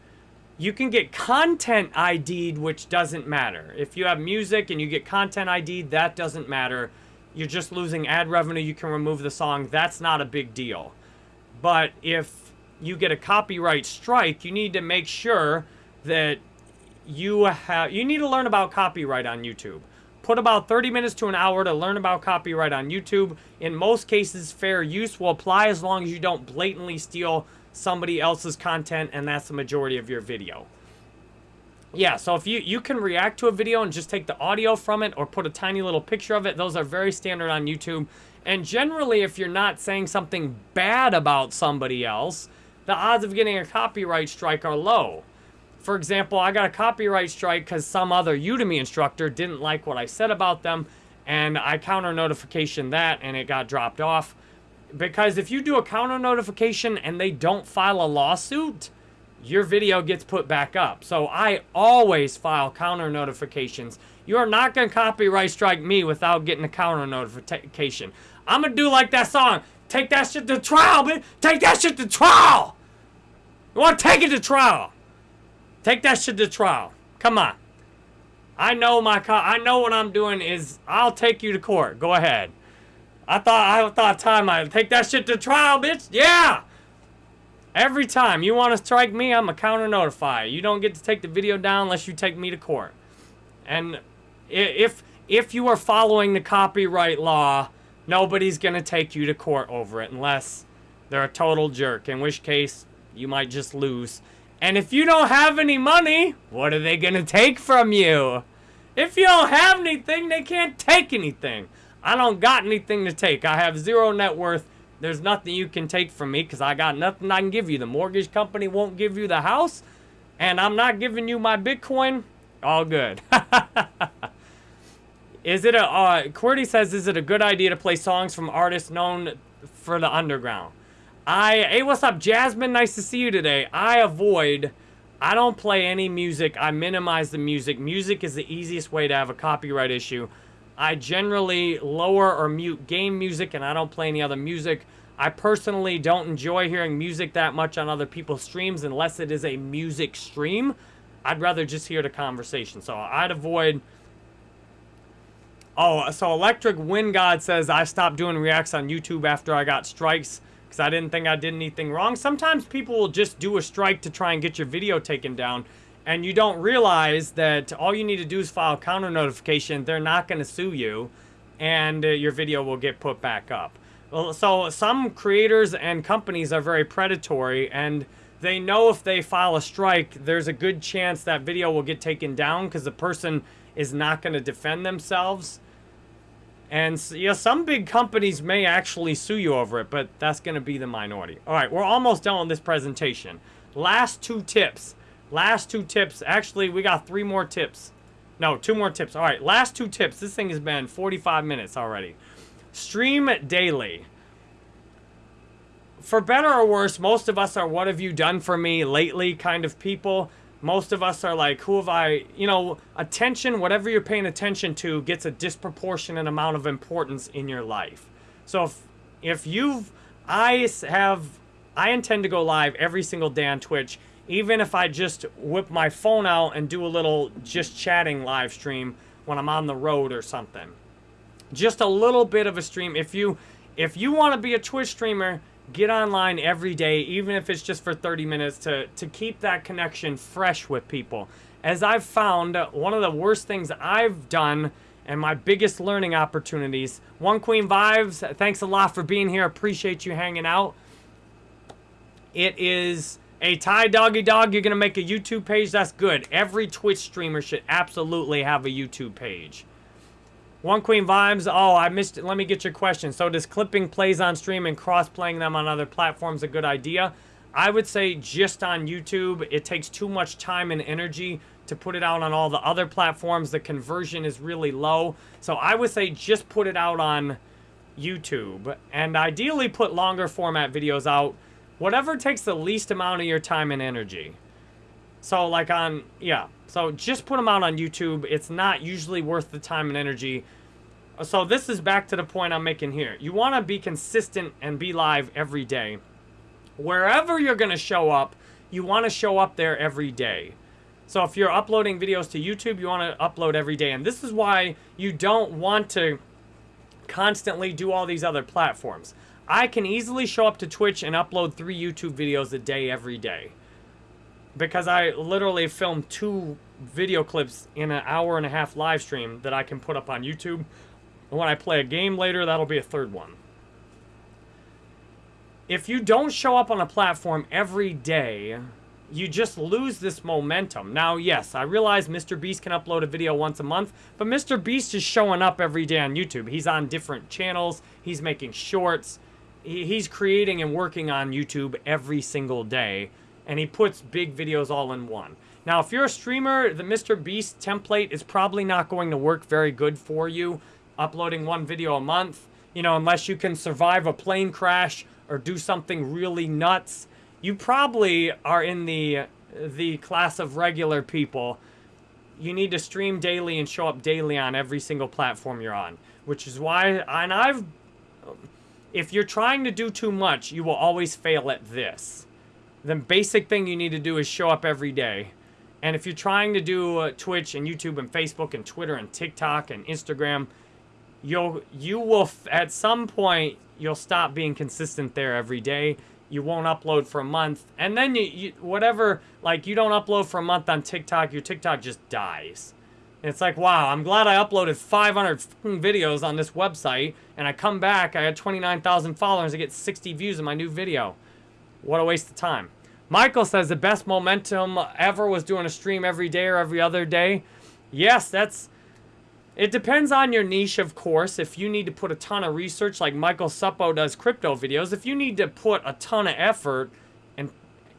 You can get content ID'd, which doesn't matter. If you have music and you get content ID'd, that doesn't matter. You're just losing ad revenue. You can remove the song. That's not a big deal. But if you get a copyright strike, you need to make sure that you have you need to learn about copyright on YouTube. Put about 30 minutes to an hour to learn about copyright on YouTube. In most cases, fair use will apply as long as you don't blatantly steal somebody else's content and that's the majority of your video. Yeah, so if you, you can react to a video and just take the audio from it or put a tiny little picture of it, those are very standard on YouTube. And generally, if you're not saying something bad about somebody else, the odds of getting a copyright strike are low. For example, I got a copyright strike because some other Udemy instructor didn't like what I said about them, and I counter notification that, and it got dropped off. Because if you do a counter notification and they don't file a lawsuit, your video gets put back up. So I always file counter notifications. You are not going to copyright strike me without getting a counter notification. I'm to do like that song. Take that shit to trial, bitch. Take that shit to trial. You want to take it to trial. Take that shit to trial. Come on. I know my I know what I'm doing is I'll take you to court. Go ahead. I thought I thought time I take that shit to trial, bitch. Yeah. Every time you want to strike me, I'm a counter notify. You don't get to take the video down unless you take me to court. And if if you are following the copyright law, nobody's going to take you to court over it unless they're a total jerk, in which case you might just lose. And if you don't have any money, what are they going to take from you? If you don't have anything, they can't take anything. I don't got anything to take. I have zero net worth. There's nothing you can take from me because I got nothing I can give you. The mortgage company won't give you the house, and I'm not giving you my Bitcoin. All good. is it a, uh, QWERTY says, is it a good idea to play songs from artists known for the underground? I, hey, what's up, Jasmine? Nice to see you today. I avoid, I don't play any music. I minimize the music. Music is the easiest way to have a copyright issue. I generally lower or mute game music and I don't play any other music. I personally don't enjoy hearing music that much on other people's streams unless it is a music stream. I'd rather just hear the conversation. So I'd avoid... Oh, so Electric Wind God says I stopped doing reacts on YouTube after I got strikes because I didn't think I did anything wrong. Sometimes people will just do a strike to try and get your video taken down, and you don't realize that all you need to do is file a counter notification. They're not going to sue you, and uh, your video will get put back up. Well, so some creators and companies are very predatory, and they know if they file a strike, there's a good chance that video will get taken down because the person is not going to defend themselves. And yeah, some big companies may actually sue you over it, but that's going to be the minority. All right, we're almost done with this presentation. Last two tips. Last two tips. Actually, we got three more tips. No, two more tips. All right, last two tips. This thing has been 45 minutes already. Stream daily. For better or worse, most of us are what have you done for me lately kind of people most of us are like, who have I, you know, attention, whatever you're paying attention to gets a disproportionate amount of importance in your life. So if, if you've, I have, I intend to go live every single day on Twitch, even if I just whip my phone out and do a little just chatting live stream when I'm on the road or something. Just a little bit of a stream. If you, if you want to be a Twitch streamer, get online every day, even if it's just for 30 minutes, to, to keep that connection fresh with people. As I've found, one of the worst things I've done and my biggest learning opportunities. One Queen Vibes, thanks a lot for being here. Appreciate you hanging out. It is a Ty Doggy Dog. You're going to make a YouTube page. That's good. Every Twitch streamer should absolutely have a YouTube page. One Queen Vibes. Oh, I missed it. Let me get your question. So does clipping plays on stream and cross-playing them on other platforms a good idea? I would say just on YouTube, it takes too much time and energy to put it out on all the other platforms. The conversion is really low. So I would say just put it out on YouTube. And ideally put longer format videos out. Whatever takes the least amount of your time and energy. So like on, yeah. So just put them out on YouTube. It's not usually worth the time and energy. So this is back to the point I'm making here. You want to be consistent and be live every day. Wherever you're going to show up, you want to show up there every day. So if you're uploading videos to YouTube, you want to upload every day. And this is why you don't want to constantly do all these other platforms. I can easily show up to Twitch and upload three YouTube videos a day every day because I literally filmed two video clips in an hour and a half live stream that I can put up on YouTube. And when I play a game later, that'll be a third one. If you don't show up on a platform every day, you just lose this momentum. Now, yes, I realize Mr. Beast can upload a video once a month, but Mr. Beast is showing up every day on YouTube. He's on different channels. He's making shorts. He's creating and working on YouTube every single day and he puts big videos all in one. Now, if you're a streamer, the Mr. Beast template is probably not going to work very good for you, uploading one video a month, you know, unless you can survive a plane crash or do something really nuts. You probably are in the, the class of regular people. You need to stream daily and show up daily on every single platform you're on, which is why, and I've, if you're trying to do too much, you will always fail at this the basic thing you need to do is show up every day. And if you're trying to do uh, Twitch and YouTube and Facebook and Twitter and TikTok and Instagram, you'll you will at some point you'll stop being consistent there every day. You won't upload for a month, and then you, you whatever like you don't upload for a month on TikTok, your TikTok just dies. And it's like, wow, I'm glad I uploaded 500 videos on this website, and I come back, I had 29,000 followers, I get 60 views in my new video. What a waste of time. Michael says the best momentum ever was doing a stream every day or every other day. Yes, that's... It depends on your niche, of course. If you need to put a ton of research, like Michael Suppo does crypto videos, if you need to put a ton of effort and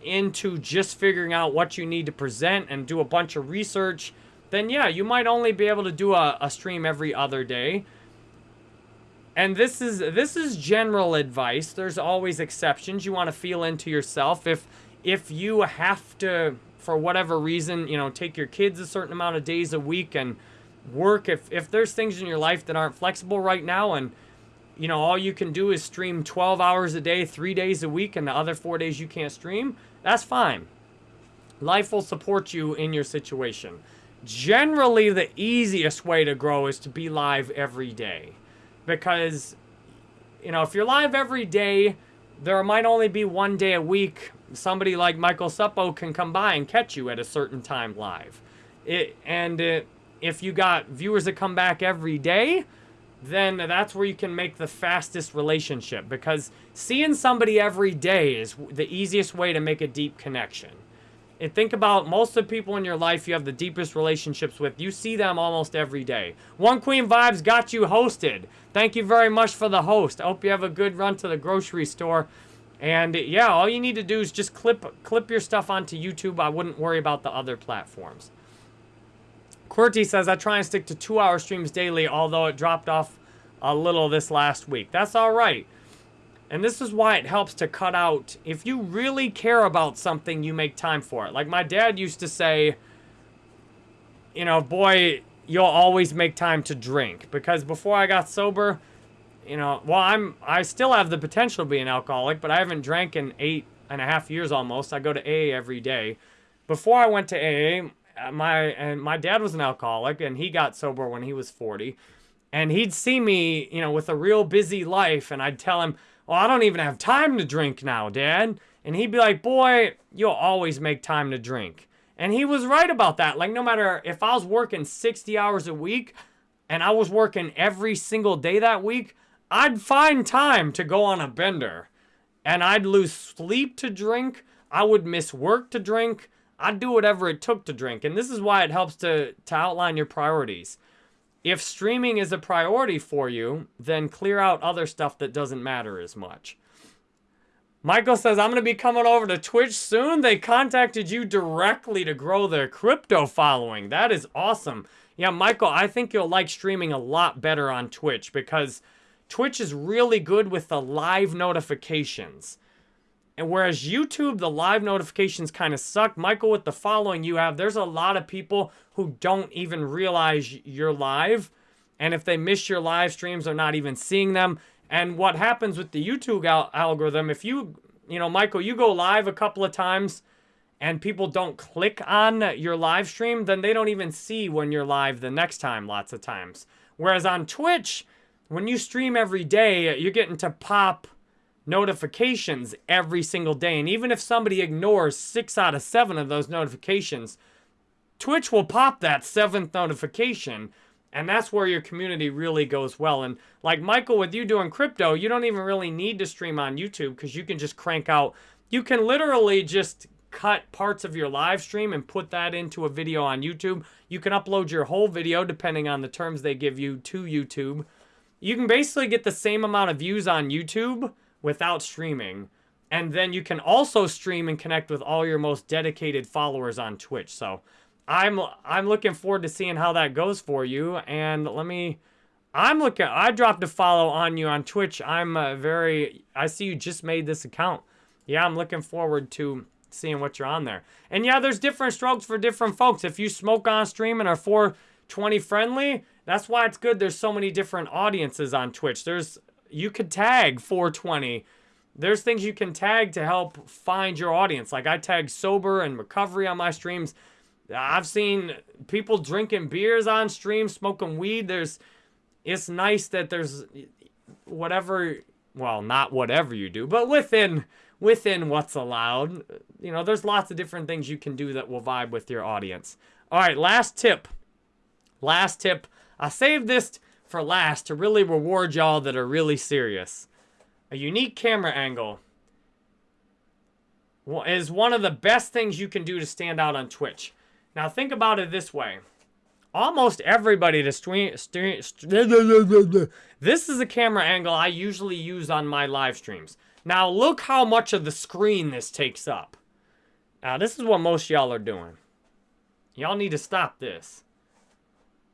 into just figuring out what you need to present and do a bunch of research, then yeah, you might only be able to do a, a stream every other day. And this is this is general advice. There's always exceptions. You want to feel into yourself. If if you have to, for whatever reason, you know, take your kids a certain amount of days a week and work, if if there's things in your life that aren't flexible right now, and you know all you can do is stream 12 hours a day, three days a week, and the other four days you can't stream, that's fine. Life will support you in your situation. Generally, the easiest way to grow is to be live every day because, you know, if you're live every day, there might only be one day a week somebody like Michael Suppo can come by and catch you at a certain time live. It, and it, if you got viewers that come back every day, then that's where you can make the fastest relationship because seeing somebody every day is the easiest way to make a deep connection. And think about most of the people in your life you have the deepest relationships with. You see them almost every day. One Queen Vibes got you hosted. Thank you very much for the host. I hope you have a good run to the grocery store. And yeah, all you need to do is just clip clip your stuff onto YouTube. I wouldn't worry about the other platforms. QWERTY says, I try and stick to two-hour streams daily, although it dropped off a little this last week. That's all right. And this is why it helps to cut out, if you really care about something, you make time for it. Like my dad used to say, you know, boy, you'll always make time to drink. Because before I got sober, you know, well, I'm, I still have the potential to be an alcoholic, but I haven't drank in eight and a half years almost. I go to AA every day. Before I went to AA, uh, my and my dad was an alcoholic and he got sober when he was 40 and he'd see me you know with a real busy life and i'd tell him well i don't even have time to drink now dad. And he'd be like boy you'll always make time to drink. And he was right about that. Like no matter if i was working 60 hours a week and i was working every single day that week i'd find time to go on a bender. And i'd lose sleep to drink. I would miss work to drink. I'd do whatever it took to drink. And this is why it helps to, to outline your priorities. If streaming is a priority for you, then clear out other stuff that doesn't matter as much. Michael says, I'm going to be coming over to Twitch soon. They contacted you directly to grow their crypto following. That is awesome. Yeah, Michael, I think you'll like streaming a lot better on Twitch because Twitch is really good with the live notifications. And whereas YouTube, the live notifications kind of suck. Michael, with the following you have, there's a lot of people who don't even realize you're live. And if they miss your live streams, they're not even seeing them. And what happens with the YouTube al algorithm, if you, you know, Michael, you go live a couple of times and people don't click on your live stream, then they don't even see when you're live the next time lots of times. Whereas on Twitch, when you stream every day, you're getting to pop notifications every single day. And even if somebody ignores six out of seven of those notifications, Twitch will pop that seventh notification. And that's where your community really goes well. And like Michael, with you doing crypto, you don't even really need to stream on YouTube because you can just crank out. You can literally just cut parts of your live stream and put that into a video on YouTube. You can upload your whole video depending on the terms they give you to YouTube. You can basically get the same amount of views on YouTube without streaming. And then you can also stream and connect with all your most dedicated followers on Twitch. So I'm I'm looking forward to seeing how that goes for you. And let me, I'm looking, I dropped a follow on you on Twitch. I'm uh, very, I see you just made this account. Yeah, I'm looking forward to seeing what you're on there. And yeah, there's different strokes for different folks. If you smoke on stream and are 420 friendly, that's why it's good. There's so many different audiences on Twitch. There's you could tag 420. There's things you can tag to help find your audience. Like I tag sober and recovery on my streams. I've seen people drinking beers on stream, smoking weed. There's, it's nice that there's whatever, well, not whatever you do, but within within what's allowed. You know, there's lots of different things you can do that will vibe with your audience. All right, last tip. Last tip. I saved this for last to really reward y'all that are really serious. A unique camera angle is one of the best things you can do to stand out on Twitch. Now think about it this way. Almost everybody to stream, stream, this is a camera angle I usually use on my live streams. Now look how much of the screen this takes up. Now this is what most y'all are doing. Y'all need to stop this.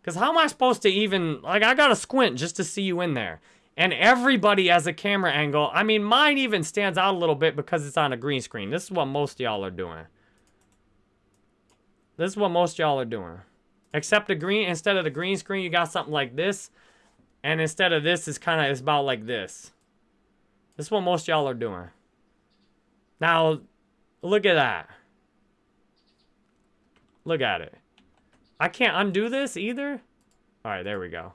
Because how am I supposed to even, like, I gotta squint just to see you in there. And everybody has a camera angle. I mean, mine even stands out a little bit because it's on a green screen. This is what most y'all are doing. This is what most y'all are doing. Except the green, instead of the green screen, you got something like this. And instead of this, it's kind of, it's about like this. This is what most y'all are doing. Now, look at that. Look at it. I can't undo this either? All right, there we go.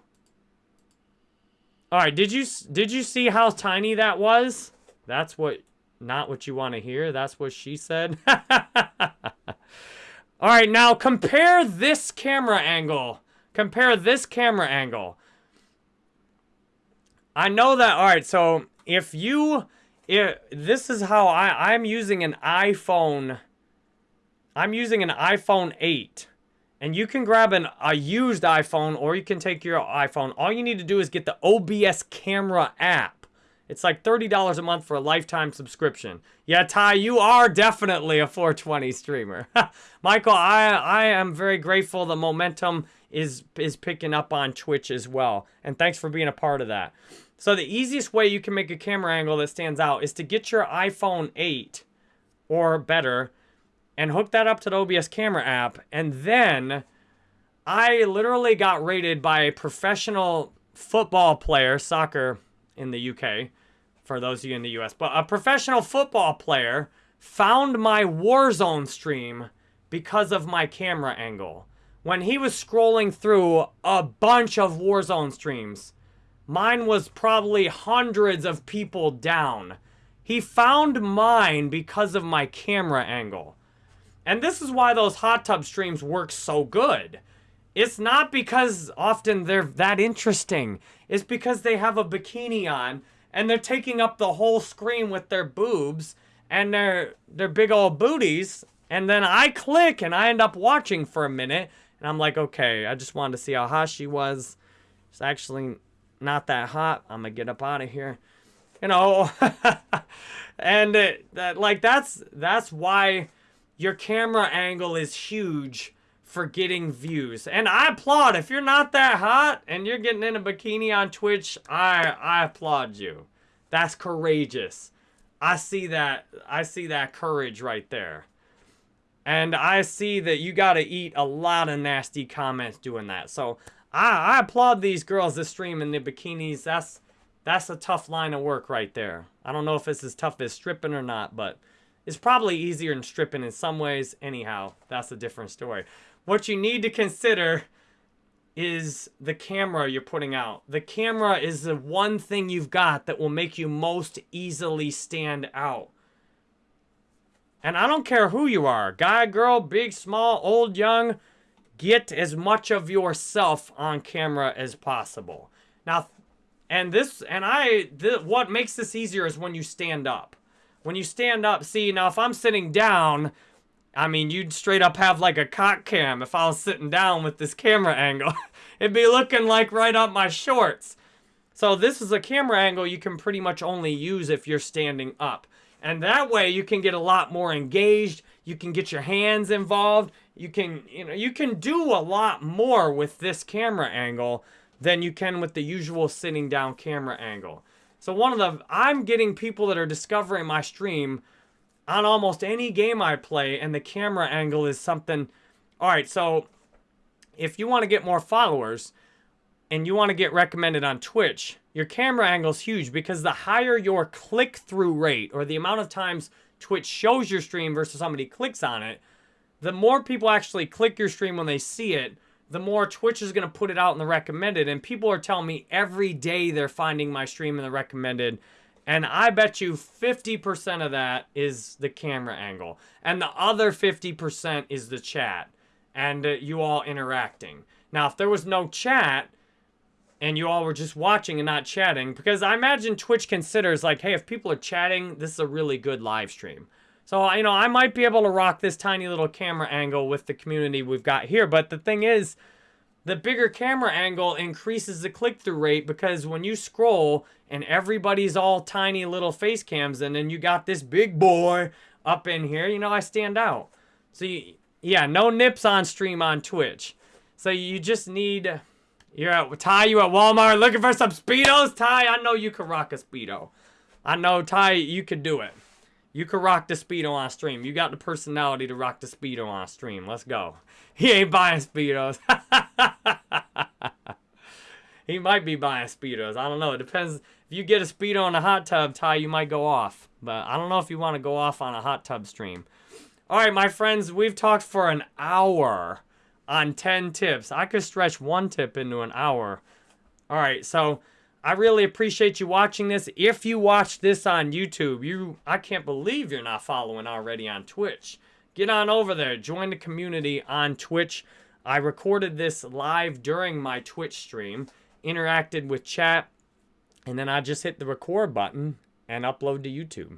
All right, did you did you see how tiny that was? That's what, not what you want to hear. That's what she said. All right, now compare this camera angle. Compare this camera angle. I know that, all right, so if you, if, this is how I, I'm using an iPhone, I'm using an iPhone 8. And you can grab an, a used iPhone or you can take your iPhone. All you need to do is get the OBS camera app. It's like $30 a month for a lifetime subscription. Yeah, Ty, you are definitely a 420 streamer. Michael, I, I am very grateful the momentum is, is picking up on Twitch as well. And thanks for being a part of that. So the easiest way you can make a camera angle that stands out is to get your iPhone 8 or better and hook that up to the OBS camera app. And then I literally got rated by a professional football player, soccer in the UK, for those of you in the US. But a professional football player found my Warzone stream because of my camera angle. When he was scrolling through a bunch of Warzone streams, mine was probably hundreds of people down. He found mine because of my camera angle. And this is why those hot tub streams work so good. It's not because often they're that interesting. It's because they have a bikini on and they're taking up the whole screen with their boobs and their their big old booties. And then I click and I end up watching for a minute. And I'm like, okay, I just wanted to see how hot she was. It's actually not that hot. I'm gonna get up out of here. You know, and it, that like that's that's why your camera angle is huge for getting views. And I applaud. If you're not that hot and you're getting in a bikini on Twitch, I I applaud you. That's courageous. I see that I see that courage right there. And I see that you got to eat a lot of nasty comments doing that. So I, I applaud these girls that stream in the bikinis. That's that's a tough line of work right there. I don't know if it's as tough as stripping or not, but it's probably easier than stripping in some ways. Anyhow, that's a different story. What you need to consider is the camera you're putting out. The camera is the one thing you've got that will make you most easily stand out. And I don't care who you are, guy, girl, big, small, old, young, get as much of yourself on camera as possible. Now, and this, and I, th what makes this easier is when you stand up. When you stand up, see, now if I'm sitting down, I mean, you'd straight up have like a cock cam if I was sitting down with this camera angle. It'd be looking like right up my shorts. So this is a camera angle you can pretty much only use if you're standing up. And that way you can get a lot more engaged. You can get your hands involved. You can, you know, you can do a lot more with this camera angle than you can with the usual sitting down camera angle. So one of the, I'm getting people that are discovering my stream on almost any game I play, and the camera angle is something. All right, so if you want to get more followers and you want to get recommended on Twitch, your camera angle is huge because the higher your click-through rate or the amount of times Twitch shows your stream versus somebody clicks on it, the more people actually click your stream when they see it, the more Twitch is going to put it out in the recommended. And people are telling me every day they're finding my stream in the recommended and I bet you 50% of that is the camera angle. And the other 50% is the chat and uh, you all interacting. Now, if there was no chat and you all were just watching and not chatting, because I imagine Twitch considers like, hey, if people are chatting, this is a really good live stream. So, you know, I might be able to rock this tiny little camera angle with the community we've got here. But the thing is, the bigger camera angle increases the click-through rate because when you scroll and everybody's all tiny little face cams and then you got this big boy up in here, you know, I stand out. So, you, yeah, no nips on stream on Twitch. So you just need, you're at, Ty, you at Walmart looking for some Speedos? Ty, I know you can rock a Speedo. I know, Ty, you can do it. You could rock the Speedo on stream. You got the personality to rock the Speedo on stream. Let's go. He ain't buying Speedos. he might be buying Speedos. I don't know. It depends. If you get a Speedo in a hot tub, Ty, you might go off. But I don't know if you want to go off on a hot tub stream. All right, my friends, we've talked for an hour on 10 tips. I could stretch one tip into an hour. All right, so I really appreciate you watching this. If you watch this on YouTube, you I can't believe you're not following already on Twitch. Get on over there, join the community on Twitch. I recorded this live during my Twitch stream, interacted with chat, and then I just hit the record button and upload to YouTube.